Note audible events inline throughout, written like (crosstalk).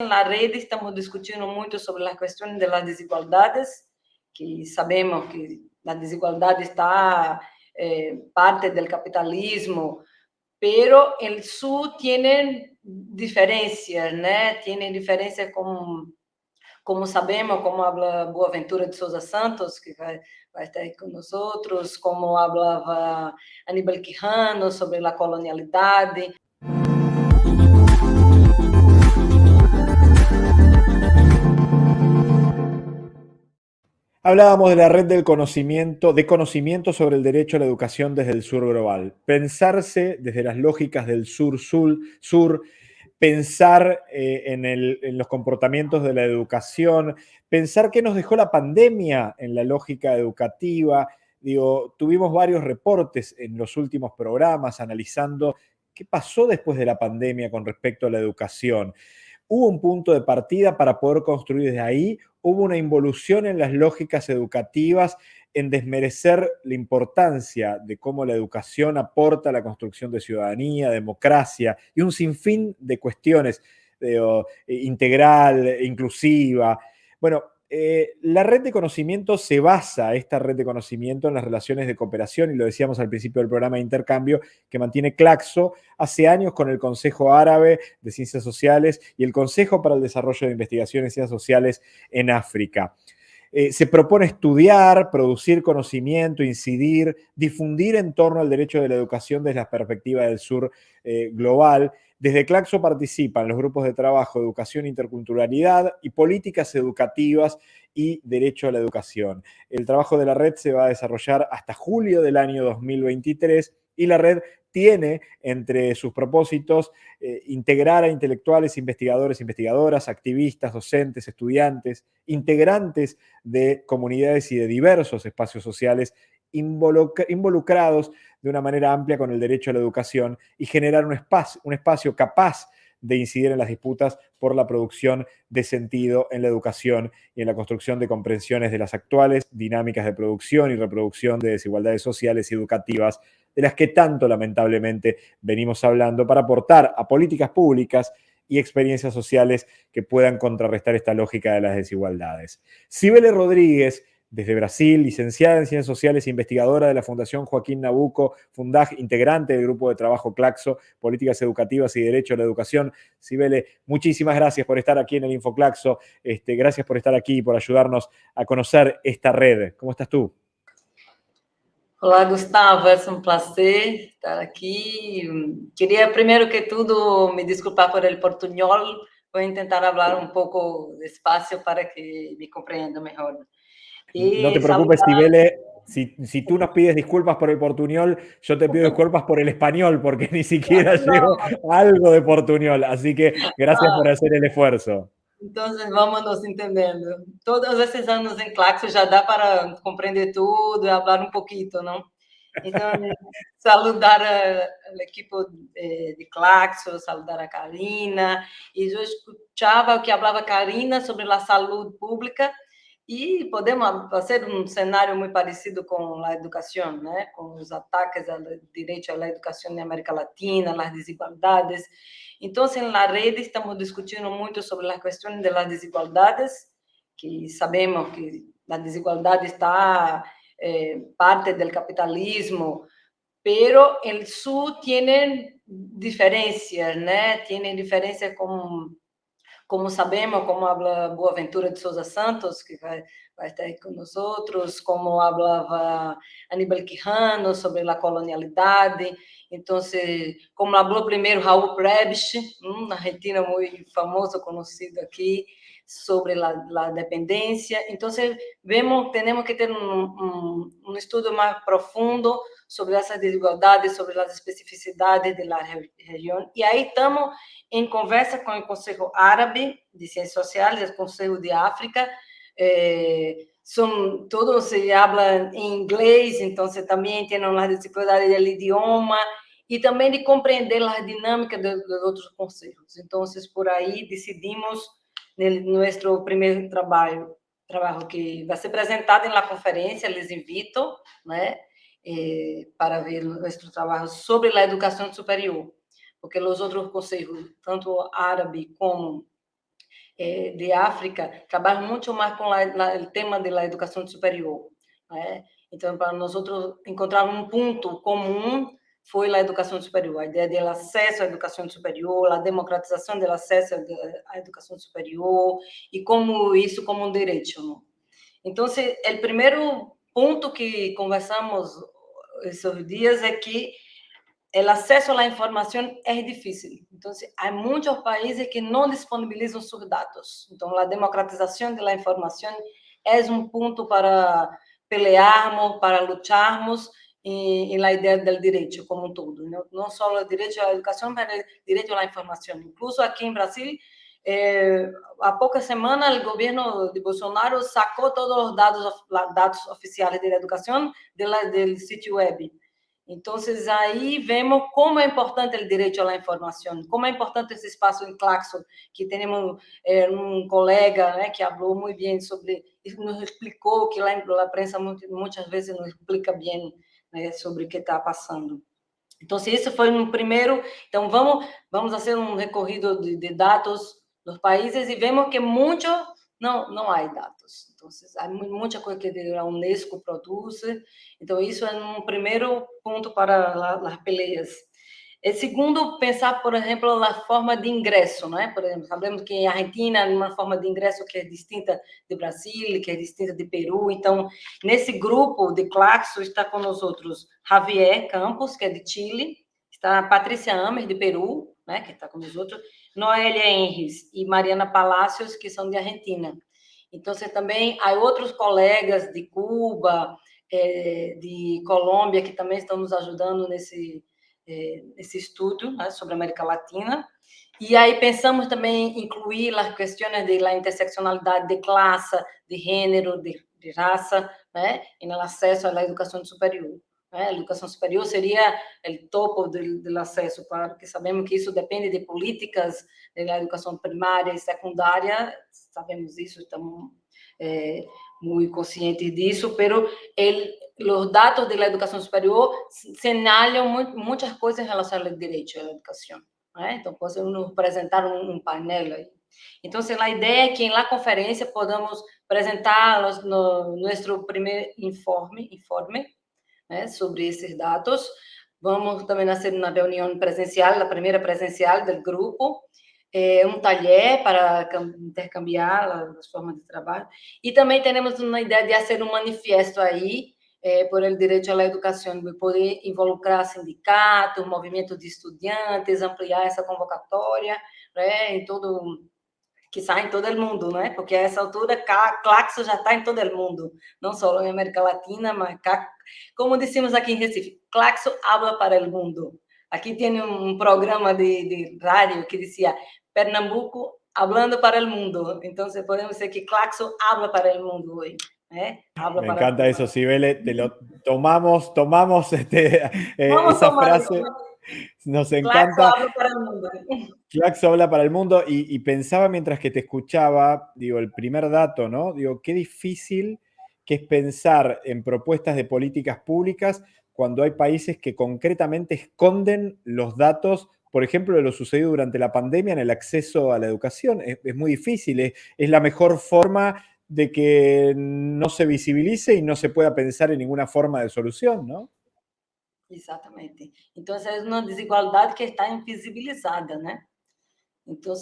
Na rede estamos discutindo muito sobre as questões das desigualdades, que sabemos que a desigualdade está eh, parte do capitalismo, pero el sul tiene diferencias, né? Tiene diferencias como, como sabemos, como habla Boaventura de Souza Santos, que vai, vai estar aí outros, como falava Aníbal Quijano sobre a colonialidade. Hablábamos de la red del conocimiento, de conocimiento sobre el derecho a la educación desde el sur global. Pensarse desde las lógicas del sur-sur, sur, pensar eh, en, los comportamientos de la educación, pensar qué nos dejó la pandemia en la lógica educativa. Digo, tuvimos varios reportes en los últimos programas analizando qué pasó después de la pandemia con respecto a la educación hubo un punto de partida para poder construir desde ahí, hubo una involución en las lógicas educativas, en desmerecer la importancia de cómo la educación aporta a la construcción de ciudadanía, democracia y un sinfín de cuestiones de, integral, inclusiva. Bueno, eh, la red de conocimiento se basa, esta red de conocimiento, en las relaciones de cooperación, y lo decíamos al principio del programa de intercambio, que mantiene Claxo hace años con el Consejo Árabe de Ciencias Sociales y el Consejo para el Desarrollo de Investigaciones en Ciencias Sociales en África. Eh, se propone estudiar, producir conocimiento, incidir, difundir en torno al derecho de la educación desde la perspectiva del sur eh, global desde Claxo participan los grupos de trabajo Educación Interculturalidad y Políticas Educativas y Derecho a la Educación. El trabajo de la red se va a desarrollar hasta julio del año 2023 y la red tiene entre sus propósitos eh, integrar a intelectuales, investigadores, investigadoras, activistas, docentes, estudiantes, integrantes de comunidades y de diversos espacios sociales involucrados de una manera amplia con el derecho a la educación y generar un espacio, un espacio capaz de incidir en las disputas por la producción de sentido en la educación y en la construcción de comprensiones de las actuales dinámicas de producción y reproducción de desigualdades sociales y educativas, de las que tanto lamentablemente venimos hablando, para aportar a políticas públicas y experiencias sociales que puedan contrarrestar esta lógica de las desigualdades. Sibele Rodríguez desde Brasil, licenciada en Ciencias Sociales e investigadora de la Fundación Joaquín Nabuco, Fundag, integrante del grupo de trabajo Claxo, Políticas Educativas y Derecho a la Educación. Sibele, muchísimas gracias por estar aquí en el InfoClaxo. Este, gracias por estar aquí y por ayudarnos a conocer esta red. ¿Cómo estás tú? Hola, Gustavo, es un placer estar aquí. Quería primero que todo me disculpar por el portuñol. Voy a intentar hablar un poco despacio para que me comprenda no te preocupes, Sibele. Si, si, tú nos pides disculpas por el portuñol, yo te pido disculpas por el español, porque ni siquiera (laughs) llevo algo de portuñol. Así que gracias por hacer el esfuerzo. Entonces, vamos nos entendendo. Todos esses anos em Claxo já dá para compreender tudo e falar um pouquinho, não? Então, (laughs) saludar a equipe de, de Claxo, saludar a Karina. E eu escutava o que falava Karina sobre a saúde pública e podemos fazer um cenário muito parecido com a educação, né? com os ataques ao direito à educação na América Latina, as desigualdades. Então, na rede, estamos discutindo muito sobre as questões das desigualdades, que sabemos que a desigualdade está eh, parte do capitalismo, pero o Sul tem diferenças, né? Tem diferenças com como sabemos, como habla Boaventura de Souza Santos, que vai, vai estar nós outros, como falava Aníbal Quijano sobre a colonialidade, então, como falou primeiro Raul Prebisch, um argentino muito famoso, conhecido aqui, sobre a dependência. Então, vemos, temos que ter um, um, um estudo mais profundo sobre essas desigualdades, sobre as especificidades da região. E aí estamos em conversa com o Conselho Árabe de Ciências Sociais, o Conselho de África, eh, são todos se falam em inglês, então você também tem as dificuldades do idioma e também de compreender as dinâmicas dos, dos outros conselhos. Então, por aí decidimos no nosso primeiro trabalho, trabalho que vai ser apresentado na conferência, les invito, né, eh, para ver nosso trabalho sobre a educação superior porque os outros conselhos, tanto árabe como eh, de África trabalham muito mais com o tema da educação superior. Né? Então, para nós encontrar um ponto comum foi a educação superior, a ideia do acesso à educação superior, a democratização do acesso à educação superior e como isso como um direito. Não? Então, o primeiro ponto que conversamos esses dias é que o acesso à informação é difícil. Então, há muitos países que não disponibilizam seus dados. Então, a democratização da informação é um ponto para pelearmos, para lutarmos em, la ideia do direito como um todo. Não só o direito à educação, mas o direito à informação. Incluso aqui em Brasil, eh, há poucas semanas, o governo de Bolsonaro sacou todos os dados, dados oficiais da educação do sítio web. Então, aí vemos como é importante o direito à informação, como é importante esse espaço em Claxon, que temos é, um colega né, que falou muito bem sobre, nos explicou que lá a prensa muitas vezes não explica bem né, sobre o que está passando. Então, se esse foi um primeiro, então vamos vamos fazer um recorrido de, de dados dos países e vemos que muito não não há dados. Então, há muita coisa que a Unesco produz. Então, isso é um primeiro ponto para as peleias. E segundo, pensar, por exemplo, na forma de ingresso, né? Por exemplo, sabemos que a Argentina é uma forma de ingresso que é distinta do Brasil, que é distinta de Peru. Então, nesse grupo de Claxo está com nós outros Javier Campos, que é de Chile, está a Patrícia Amer, de Peru, né? Que está com nós outros, Noelia Henris e Mariana Palacios, que são de Argentina. Então, você também há outros colegas de Cuba, é, de Colômbia, que também estão nos ajudando nesse, é, nesse estudo né, sobre a América Latina. E aí pensamos também incluir as questões de la interseccionalidade de classe, de gênero, de, de raça, né, no acesso à educação superior. Né? Educação superior seria o topo do, do acesso, porque sabemos que isso depende de políticas da educação primária e secundária, sabemos isso, estamos é, muito conscientes disso, pero el, os dados da educação superior señalam muitas coisas em relação ao direito à educação. Né? Então, podemos apresentar um, um painel aí. Então, a ideia é que na conferência podamos apresentar no, nosso primeiro informe, informe né, sobre esses dados. Vamos também fazer uma reunião presencial, a primeira presencial do grupo, é, um taller para intercambiar as formas de trabalho. E também temos uma ideia de fazer um manifesto aí, é, por el direito à educação, de poder involucrar sindicatos, movimento de estudantes, ampliar essa convocatória, né, em todo que sai em todo o mundo, né? Porque a essa altura Claxo já está em todo o mundo, não só em América Latina, mas como dissemos aqui em Recife, Claxo habla para o mundo. Aqui tem um programa de, de rádio que dizia Pernambuco hablando para o mundo. Então, podemos dizer que Claxo habla para o mundo hoje. ¿Eh? Me encanta eso, Sibele, te lo tomamos, tomamos este, eh, esa frase. Nos encanta. Claxo habla para el mundo. Claxo habla para el mundo y, y, pensaba mientras que te escuchaba, digo, el primer dato, ¿no? Digo, qué difícil que es pensar en propuestas de políticas públicas cuando hay países que concretamente esconden los datos, por ejemplo, de lo sucedido durante la pandemia en el acceso a la educación. Es, es muy difícil, es, es la mejor forma de que no se visibilice y no se pueda pensar en ninguna forma de solución, ¿no? Exatamente. Então, é uma desigualdade que está invisibilizada, né? Então,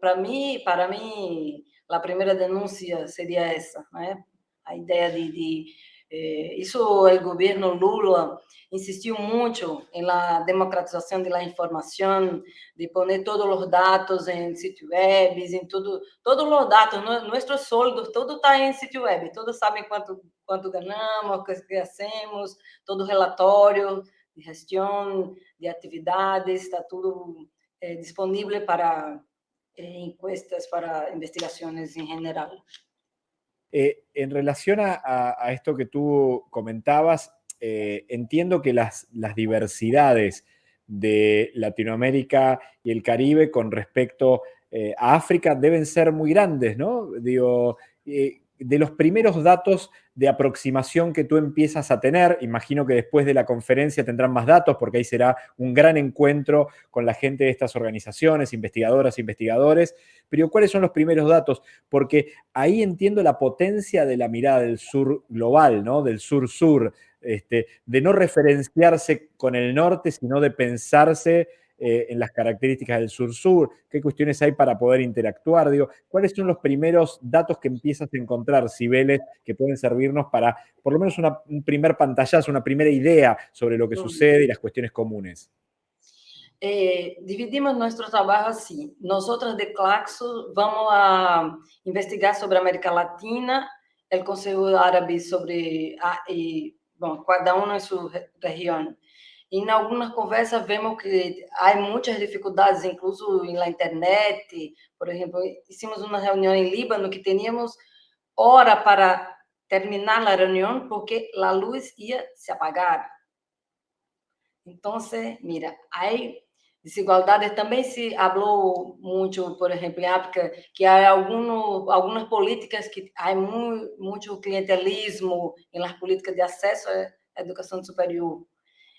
para mim, para mim, a primeira denúncia seria essa, né? A ideia de, de isso o governo Lula insistiu muito em la democratização da informação, de poner todos os dados em sítio web, em tudo, todos os dados, nossos soldos, tudo está em sítio web, todos sabem quanto quanto ganhamos, o que hacemos, todo relatório de gestão, de atividades, está tudo eh, disponível para eh, encuestas, para investigações em geral. Eh, en relación a, esto que tú comentabas, eh, entiendo que las, diversidades de Latinoamérica y el Caribe con respecto eh, a África deben ser muy grandes, ¿no? Digo, de los primeros datos de aproximación que tú empiezas a tener. Imagino que después de la conferencia tendrán más datos porque ahí será un gran encuentro con la gente de estas organizaciones, investigadoras, investigadores. Pero ¿cuáles son los primeros datos? Porque ahí entiendo la potencia de la mirada del sur global, ¿no? Del sur-sur, este, de no referenciarse con el norte, sino de pensarse eh, en las características del sur-sur, qué cuestiones hay para poder interactuar, digo, cuáles son los primeros datos que empiezas a encontrar, Cibeles, que pueden servirnos para por lo menos un primer pantallazo, una primera idea sobre lo que sucede y las cuestiones comunes. Eh, dividimos nuestro trabajo así. Nosotros de Claxo vamos a investigar sobre América Latina, el Consejo Árabe sobre, ah, y, bueno, cada uno en su región. E em algumas conversas vemos que há muitas dificuldades, incluso na internet. Por exemplo, hicimos uma reunião em Líbano que teníamos hora para terminar a reunião porque a luz ia se apagar. Então, mira, há desigualdade. Também se falou muito, por exemplo, em África, que há algum, algumas políticas que há muito, muito clientelismo nas políticas de acesso à educação superior.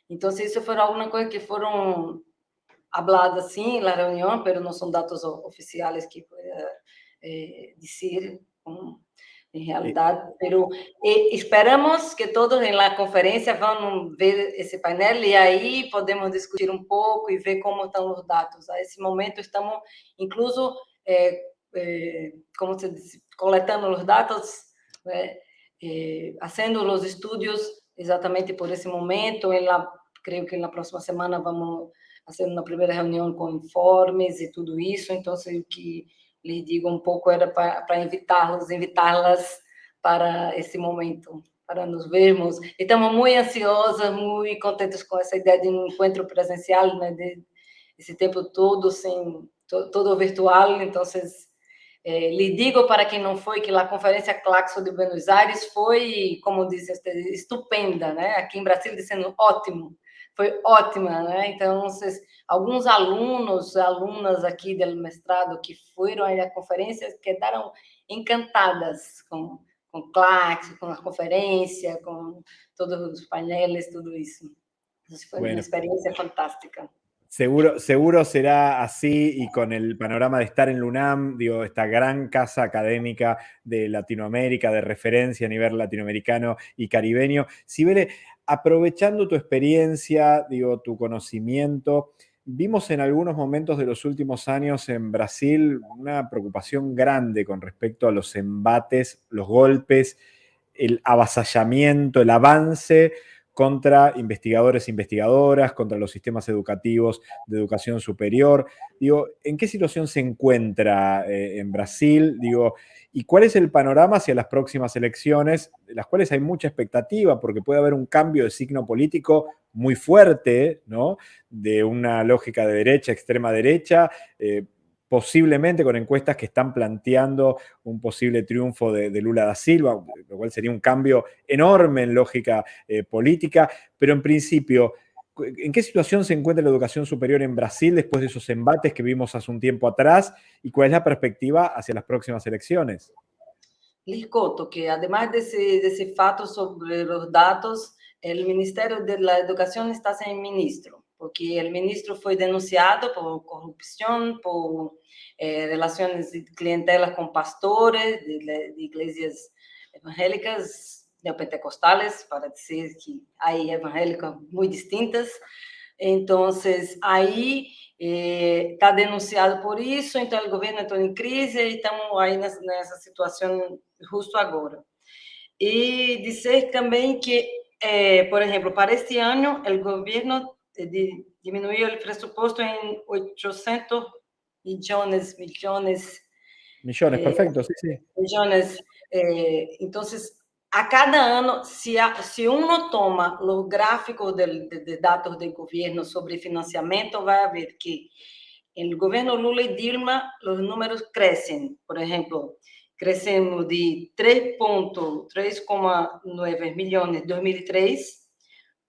Então, se isso for alguma coisa que foram habladas assim na reunião, mas não são dados oficiais que pueda eh, dizer em realidade, mas esperamos que todos na conferência vão ver esse painel e aí podemos discutir um pouco e ver como estão os dados. A esse momento estamos, incluso, eh, eh, como se diz, coletando os dados, fazendo os estudos exatamente por esse momento. Ela, creio que na próxima semana vamos fazer uma primeira reunião com informes e tudo isso. Então, o que lhe digo um pouco era para invitá-los, invitá-las para esse momento, para nos vermos. E estamos muito ansiosas, muito contentes com essa ideia de um encontro presencial, né? De, esse tempo todo sem todo virtual. Então, é, lhe digo para quem não foi que a conferência Claxo de Buenos Aires foi, como disse, estupenda, né? Aqui em Brasília dizendo ótimo, foi ótima, né? Então, vocês, alguns alunos, alunas aqui do mestrado que foram à conferência quedaram encantadas com com Claxo, com a conferência, com todos os painéis, tudo isso. Foi bueno. uma experiência fantástica. Seguro, seguro será así y con el panorama de estar en LUNAM, digo, esta gran casa académica de Latinoamérica, de referencia a nivel latinoamericano y caribeño. Sibele, aprovechando tu experiencia, digo, tu conocimiento, vimos en algunos momentos de los últimos años en Brasil una preocupación grande con respecto a los embates, los golpes, el avasallamiento, el avance contra investigadores e investigadoras, contra los sistemas educativos de educación superior. Digo, ¿en qué situación se encuentra eh, en Brasil? Digo, ¿y cuál es el panorama hacia las próximas elecciones, de las cuales hay mucha expectativa, porque puede haber un cambio de signo político muy fuerte, ¿no? De una lógica de derecha, extrema derecha, eh, posiblemente con encuestas que están planteando un posible triunfo de, Lula da Silva, lo cual sería un cambio enorme en lógica eh, política, pero en principio, ¿en qué situación se encuentra la educación superior en Brasil después de esos embates que vimos hace un tiempo atrás y cuál es la perspectiva hacia las próximas elecciones? Les que además de ese, fato sobre los datos, el Ministerio de la Educación está sin ministro. Porque o ministro foi denunciado por corrupção, por eh, relações de clientela com pastores de, de igrejas evangélicas neopentecostales, para dizer que há evangélicas muito distintas. Então, aí está eh, denunciado por isso, então o governo entrou em crise e estamos aí nessa, nessa situação justo agora. E dizer também que, eh, por exemplo, para este ano, o governo de, diminuiu o pressuposto em 800 milhões, milhões. Milhões, eh, perfeito, sim, sim. Milhões. Eh, então, a cada ano, se, a, se uno toma os gráficos de, de, de, dados do governo sobre financiamento, vai ver que no governo Lula e Dilma os números crescem. Por exemplo, crescemos de 3,3,9 milhões em 2003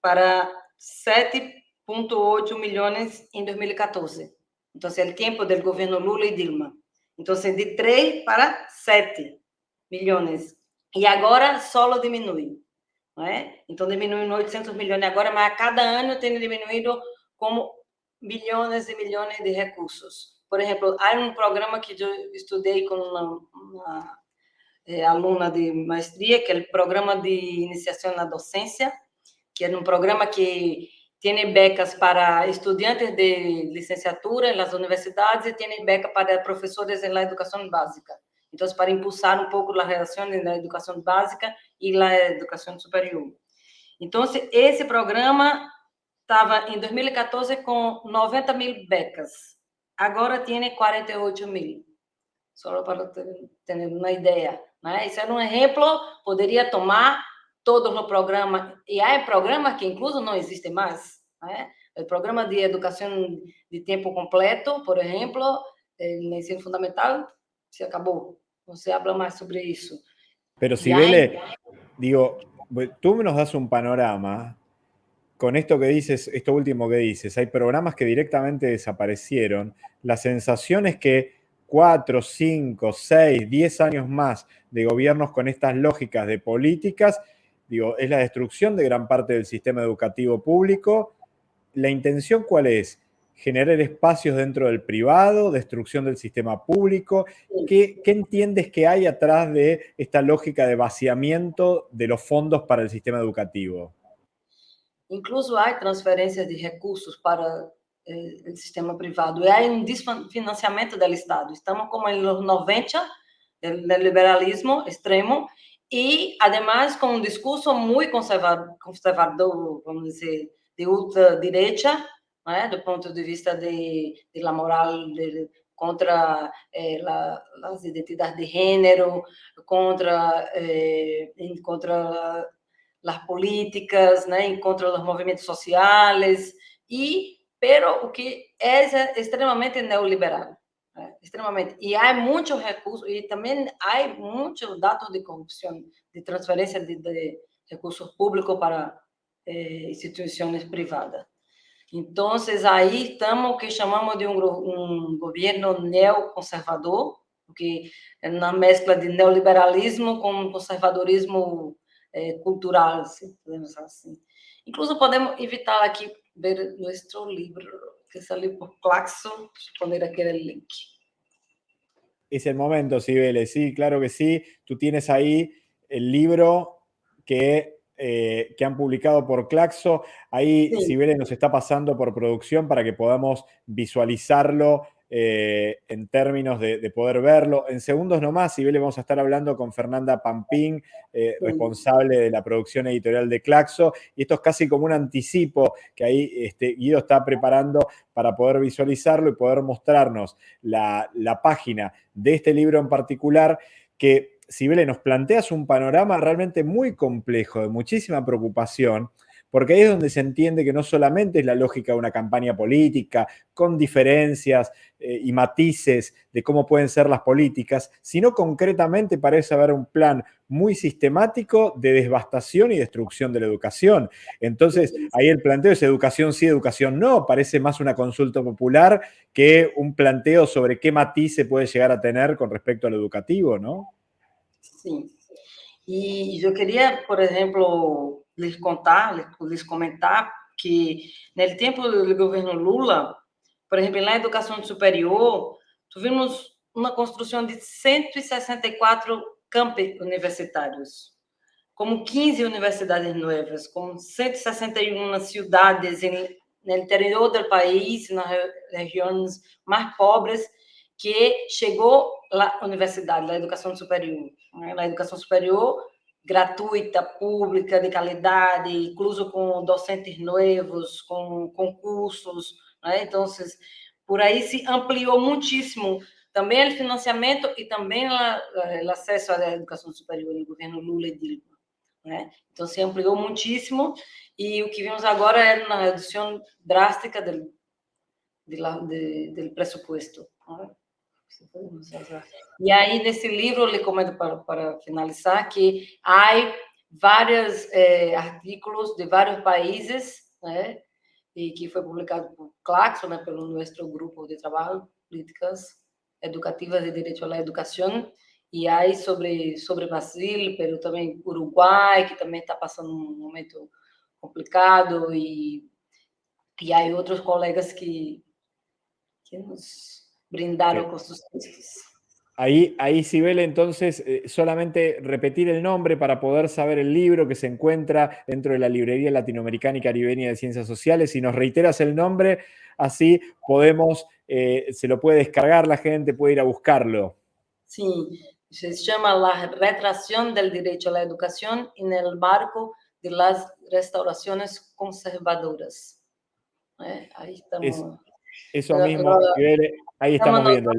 para 7 1,8 milhões em 2014. Então, é o tempo do governo Lula e Dilma. Então, de 3 para 7 milhões E agora solo diminui. Não é? Então, diminuiu 800 milhões agora, mas a cada ano tem diminuído como milhões e milhões de recursos. Por exemplo, há um programa que eu estudei com uma, uma é, aluna de maestria, que é o Programa de Iniciação na Docência, que é um programa que tem becas para estudantes de licenciatura nas universidades e tem beca para professores na educação básica. Então, para impulsar um pouco a relação na educação básica e na educação superior. Então, esse programa estava em 2014 com 90 mil becas. Agora tem 48 mil. Só para ter uma ideia. Né? Isso é um exemplo, poderia tomar todos os programas, e há programas que incluso não existem mais. Né? O programa de educação de tempo completo, por exemplo, no ensino fundamental, se acabou. Não se habla mais sobre isso. Pero Sibele, digo, tú nos das un panorama con esto que dices, esto último que dices, hay programas que directamente desaparecieron. La sensación es que cuatro, cinco, seis, diez años más de gobiernos con estas lógicas de políticas, es la destrucción de gran parte del sistema educativo público. ¿La intención cuál es? generar espacios dentro del privado, destrucción del sistema público. ¿Qué, ¿Qué, entiendes que hay atrás de esta lógica de vaciamiento de los fondos para el sistema educativo? Incluso hay transferencias de recursos para eh, o sistema privado. E há um desfinanciamento do Estado. Estamos como nos 90 do liberalismo extremo e, además, com um discurso muito conservador, vamos dizer, de ultradireita, né, do ponto de vista de, de la moral de, contra eh, la, identidades de gênero, contra eh, contra as políticas, né, contra os movimentos sociais e pero o que é extremamente neoliberal? Extremamente. E há muitos recursos, e também há muitos dados de corrupção, de transferência de, de recursos públicos para eh, instituições privadas. Então, aí estamos que chamamos de um, governo neoconservador, porque é na mescla de neoliberalismo com conservadorismo eh, cultural, se podemos assim. Incluso podemos evitar aqui ver nuestro libro que salió por Claxo, poner aquí el link. Es el momento, Sibele, sí, claro que sí. Tú tienes ahí el libro que, eh, que han publicado por Claxo. Ahí sí. Sibele nos está pasando por producción para que podamos visualizarlo eh, en términos de, de, poder verlo. En segundos nomás, le vamos a estar hablando con Fernanda Pampín, eh, responsable de la producción editorial de Claxo, y esto es casi como un anticipo que ahí este, Guido está preparando para poder visualizarlo y poder mostrarnos la, la página de este libro en particular, que Sibele nos planteas un panorama realmente muy complejo, de muchísima preocupación, porque ahí es donde se entiende que no solamente es la lógica de una campaña política, con diferencias eh, y matices de cómo pueden ser las políticas, sino concretamente parece haber un plan muy sistemático de devastación y destrucción de la educación. Entonces, ahí el planteo es educación sí, educación no, parece más una consulta popular que un planteo sobre qué matiz se puede llegar a tener con respecto al educativo, ¿no? Sí. Y yo quería, por ejemplo, lhes contar, lhes comentar que no tempo do governo Lula, por exemplo, na educação superior, tivemos uma construção de 164 campi universitários, como 15 universidades novas, com 161 cidades no interior do país, nas regiões mais pobres, que chegou a universidade, a educação superior. Na educação superior, gratuita, pública, de qualidade, incluso com docentes novos, com concursos, né? Então, por aí se ampliou muitíssimo também o financiamento e também o acesso à educação superior no governo Lula e Dilma. Né? Então, se ampliou muitíssimo e o que vimos agora é uma redução drástica do, de, de, do pressuposto. Né? E aí, nesse livro, eu lhe comento para, para finalizar que há vários é, artigos de vários países, né, e que foi publicado por Claxo, né, pelo nosso grupo de trabalho, políticas educativas de direito à educação, E aí sobre, sobre Brasil, pero também Uruguai, que também está passando um momento complicado, e, e há outros colegas que, que nos brindaron sí. con sus textos. Ahí, ahí Sibel, entonces, eh, solamente repetir el nombre para poder saber el libro que se encuentra dentro de la Librería Latinoamericana y Caribeña de Ciencias Sociales. Si nos reiteras el nombre, así podemos, eh, se lo puede descargar la gente, puede ir a buscarlo. Sí, se llama La retracción del derecho a la educación en el marco de las restauraciones conservadoras. Eh, ahí estamos. Es, eso mismo, Sibel, ahí estamos viendo.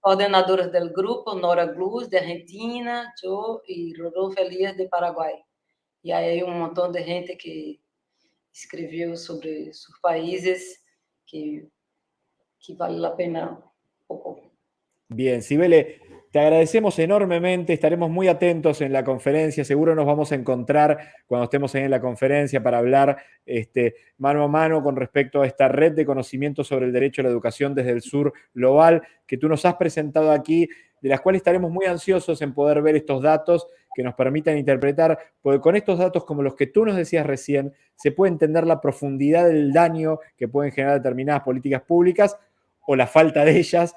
Coordenadoras del grupo, Nora Gluz, de Argentina, yo y Rodolfo Elias, de Paraguay. Y hay un montón de gente que escribió sobre sus países que, que vale la pena un poco. Bien, Sibele, te agradecemos enormemente, estaremos muy atentos en la conferencia, seguro nos vamos a encontrar cuando estemos en la conferencia para hablar este, mano a mano con respecto a esta red de conocimiento sobre el derecho a la educación desde el sur global que tú nos has presentado aquí, de las cuales estaremos muy ansiosos en poder ver estos datos que nos permitan interpretar, porque con estos datos como los que tú nos decías recién, se puede entender la profundidad del daño que pueden generar determinadas políticas públicas o la falta de ellas,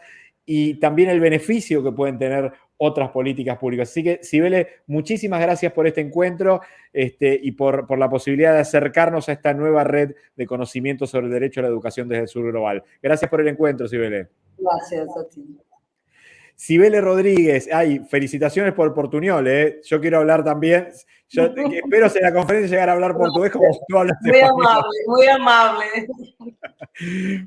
y también el beneficio que pueden tener otras políticas públicas. Así que, Sibele, muchísimas gracias por este encuentro este, y por, por, la posibilidad de acercarnos a esta nueva red de conocimiento sobre el derecho a la educación desde el sur global. Gracias por el encuentro, Sibele. Gracias a ti. Sibele Rodríguez, ay, felicitaciones por Portuñol, ¿eh? Yo quiero hablar también, yo (laughs) espero en la conferencia llegar a hablar portugués como tú hablas Muy amable, muy amable. (laughs)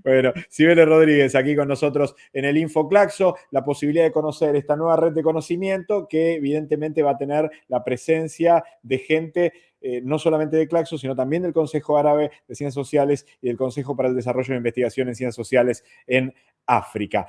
Bueno, Sibele Rodríguez aquí con nosotros en el InfoClaxo, la posibilidad de conocer esta nueva red de conocimiento que evidentemente va a tener la presencia de gente eh, no solamente de Claxo, sino también del Consejo Árabe de Ciencias Sociales y del Consejo para el Desarrollo de Investigación en Ciencias Sociales en África.